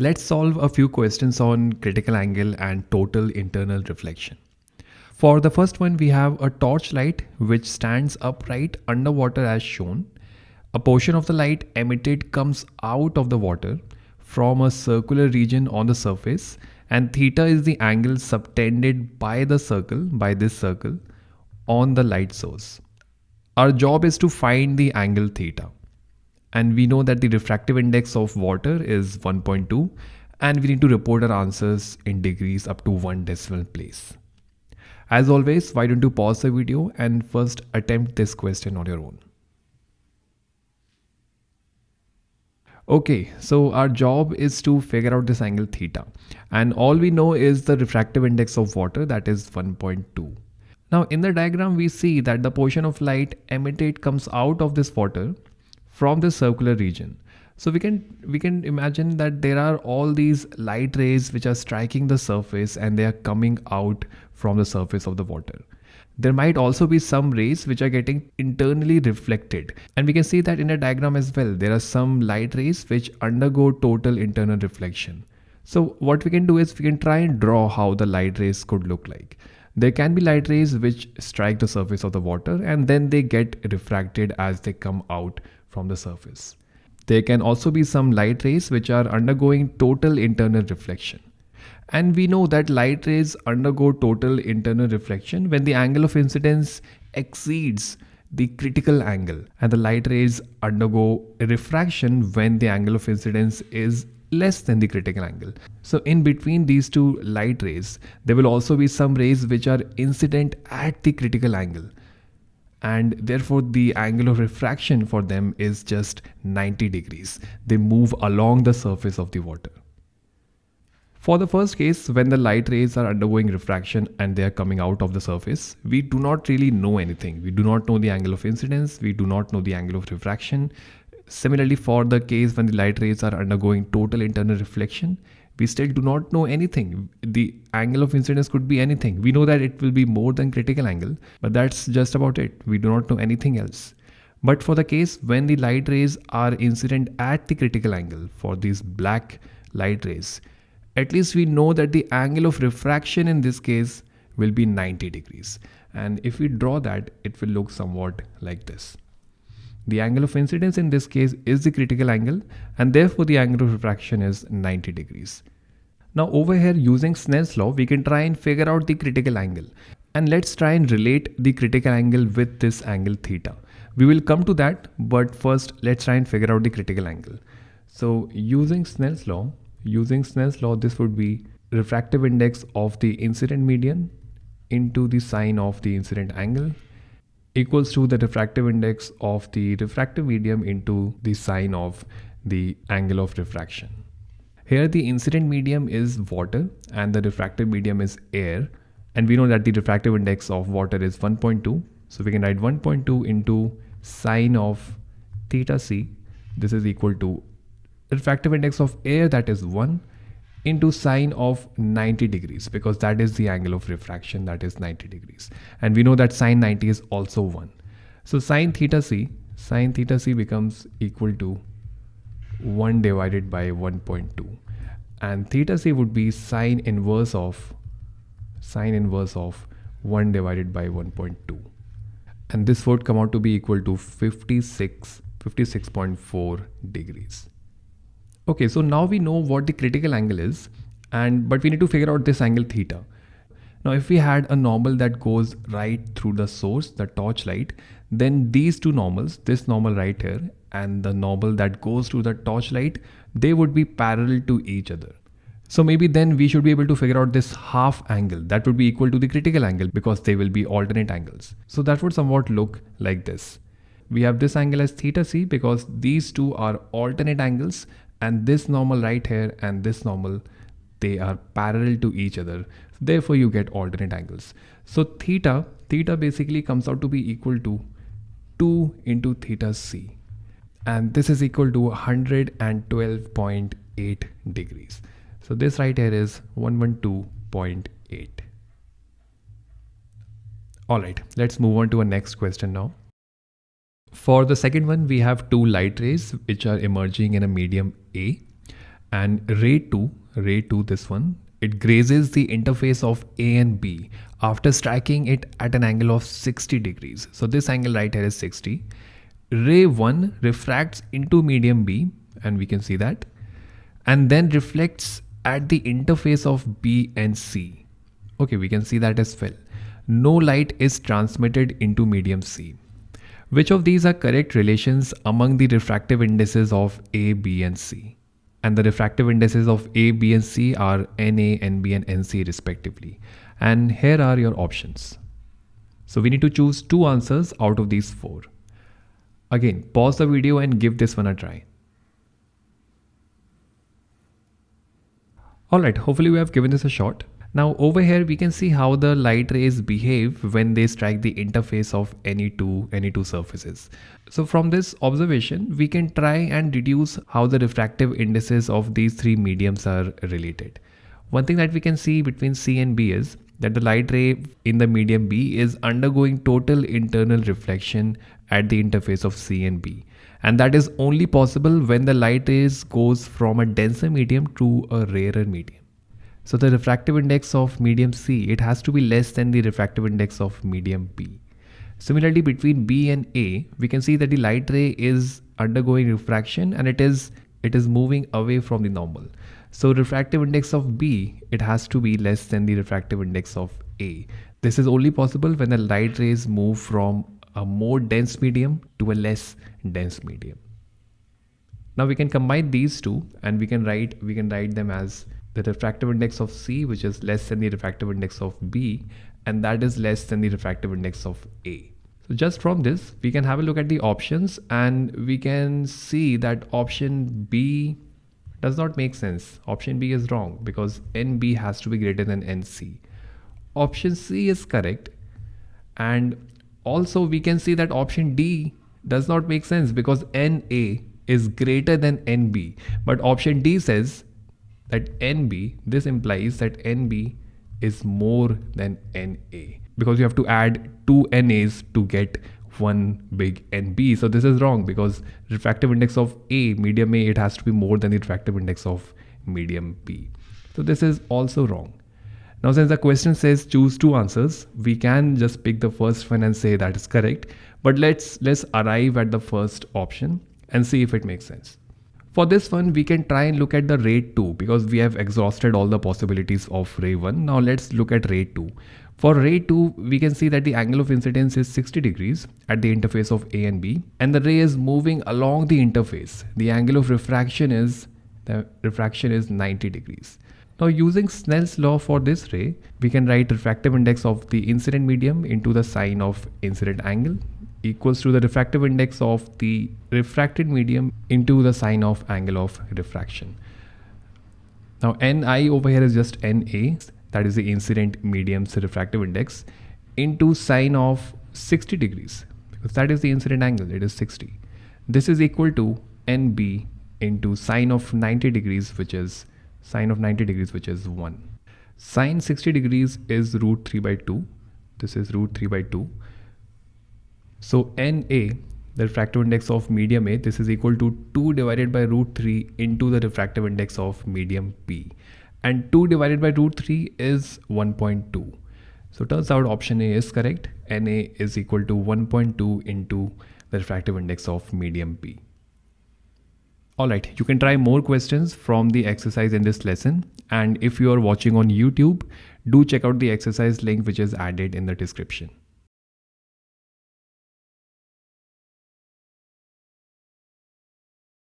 Let's solve a few questions on critical angle and total internal reflection. For the first one, we have a torchlight which stands upright underwater as shown. A portion of the light emitted comes out of the water from a circular region on the surface and theta is the angle subtended by the circle, by this circle, on the light source. Our job is to find the angle theta and we know that the refractive index of water is 1.2 and we need to report our answers in degrees up to one decimal place. As always, why don't you pause the video and first attempt this question on your own. Okay, so our job is to figure out this angle theta and all we know is the refractive index of water that is 1.2. Now in the diagram we see that the portion of light emitted comes out of this water from the circular region. So we can we can imagine that there are all these light rays which are striking the surface and they are coming out from the surface of the water. There might also be some rays which are getting internally reflected and we can see that in a diagram as well there are some light rays which undergo total internal reflection. So what we can do is we can try and draw how the light rays could look like. There can be light rays which strike the surface of the water and then they get refracted as they come out from the surface. There can also be some light rays which are undergoing total internal reflection. And we know that light rays undergo total internal reflection when the angle of incidence exceeds the critical angle and the light rays undergo refraction when the angle of incidence is less than the critical angle. So in between these two light rays, there will also be some rays which are incident at the critical angle and therefore the angle of refraction for them is just 90 degrees. They move along the surface of the water. For the first case, when the light rays are undergoing refraction and they are coming out of the surface, we do not really know anything. We do not know the angle of incidence, we do not know the angle of refraction. Similarly, for the case when the light rays are undergoing total internal reflection, we still do not know anything. The angle of incidence could be anything. We know that it will be more than critical angle, but that's just about it. We do not know anything else. But for the case when the light rays are incident at the critical angle for these black light rays, at least we know that the angle of refraction in this case will be 90 degrees. And if we draw that, it will look somewhat like this. The angle of incidence in this case is the critical angle and therefore the angle of refraction is 90 degrees. Now over here using Snell's law we can try and figure out the critical angle and let's try and relate the critical angle with this angle theta. We will come to that but first let's try and figure out the critical angle. So using Snell's law, using Snell's law this would be refractive index of the incident medium into the sine of the incident angle equals to the refractive index of the refractive medium into the sine of the angle of refraction. Here the incident medium is water and the refractive medium is air. And we know that the refractive index of water is 1.2 so we can write 1.2 into sine of theta c. This is equal to refractive index of air that is 1 into sine of 90 degrees because that is the angle of refraction that is 90 degrees. And we know that sine 90 is also 1 so sine theta c sine theta c becomes equal to 1 divided by 1.2 and theta c would be sine inverse of sine inverse of 1 divided by 1.2 and this would come out to be equal to 56 56.4 degrees Okay, so now we know what the critical angle is and but we need to figure out this angle theta. Now if we had a normal that goes right through the source, the torch light, then these two normals, this normal right here and the normal that goes through the torch light, they would be parallel to each other. So maybe then we should be able to figure out this half angle that would be equal to the critical angle because they will be alternate angles. So that would somewhat look like this. We have this angle as theta c because these two are alternate angles and this normal right here and this normal they are parallel to each other. Therefore you get alternate angles. So theta theta basically comes out to be equal to 2 into theta c. And this is equal to 112.8 degrees. So this right here is 112.8 all right let's move on to our next question now for the second one, we have two light rays which are emerging in a medium A and ray 2 ray 2 this one. It grazes the interface of a and b after striking it at an angle of 60 degrees. So this angle right here is 60 ray 1 refracts into medium b and we can see that and then reflects at the interface of b and c. Okay we can see that as well. No light is transmitted into medium c which of these are correct relations among the refractive indices of A, B and C? And the refractive indices of A, B and C are NA, NB and NC respectively. And here are your options. So we need to choose two answers out of these four. Again, pause the video and give this one a try. Alright, hopefully we have given this a shot. Now over here we can see how the light rays behave when they strike the interface of any two any two surfaces. So from this observation we can try and deduce how the refractive indices of these three mediums are related. One thing that we can see between C and B is that the light ray in the medium B is undergoing total internal reflection at the interface of C and B. And that is only possible when the light rays goes from a denser medium to a rarer medium. So the refractive index of medium C, it has to be less than the refractive index of medium B. Similarly, between B and A, we can see that the light ray is undergoing refraction and it is it is moving away from the normal. So refractive index of B, it has to be less than the refractive index of A. This is only possible when the light rays move from a more dense medium to a less dense medium. Now we can combine these two and we can write we can write them as the refractive index of C which is less than the refractive index of B and that is less than the refractive index of A. So just from this we can have a look at the options and we can see that option B does not make sense. Option B is wrong because NB has to be greater than NC. Option C is correct and also we can see that option D does not make sense because NA is greater than NB but option D says that NB, this implies that NB is more than NA because you have to add two NAs to get one big NB. So this is wrong because refractive index of A, medium A, it has to be more than the refractive index of medium B. So this is also wrong. Now since the question says choose two answers, we can just pick the first one and say that is correct. But let's let's arrive at the first option and see if it makes sense. For this one, we can try and look at the ray 2 because we have exhausted all the possibilities of ray 1. Now let's look at ray 2. For ray 2, we can see that the angle of incidence is 60 degrees at the interface of A and B and the ray is moving along the interface. The angle of refraction is the refraction is 90 degrees. Now using Snell's law for this ray, we can write refractive index of the incident medium into the sine of incident angle equals to the refractive index of the refracted medium into the sine of angle of refraction. Now Ni over here is just Na, that is the incident medium's refractive index, into sine of 60 degrees, because that is the incident angle, it is 60. This is equal to Nb into sine of 90 degrees, which is sine of 90 degrees, which is 1. Sine 60 degrees is root 3 by 2. This is root 3 by 2. So NA, the refractive index of medium A, this is equal to 2 divided by root 3 into the refractive index of medium B. And 2 divided by root 3 is 1.2. So turns out option A is correct. NA is equal to 1.2 into the refractive index of medium B. Alright, you can try more questions from the exercise in this lesson. And if you are watching on YouTube, do check out the exercise link which is added in the description.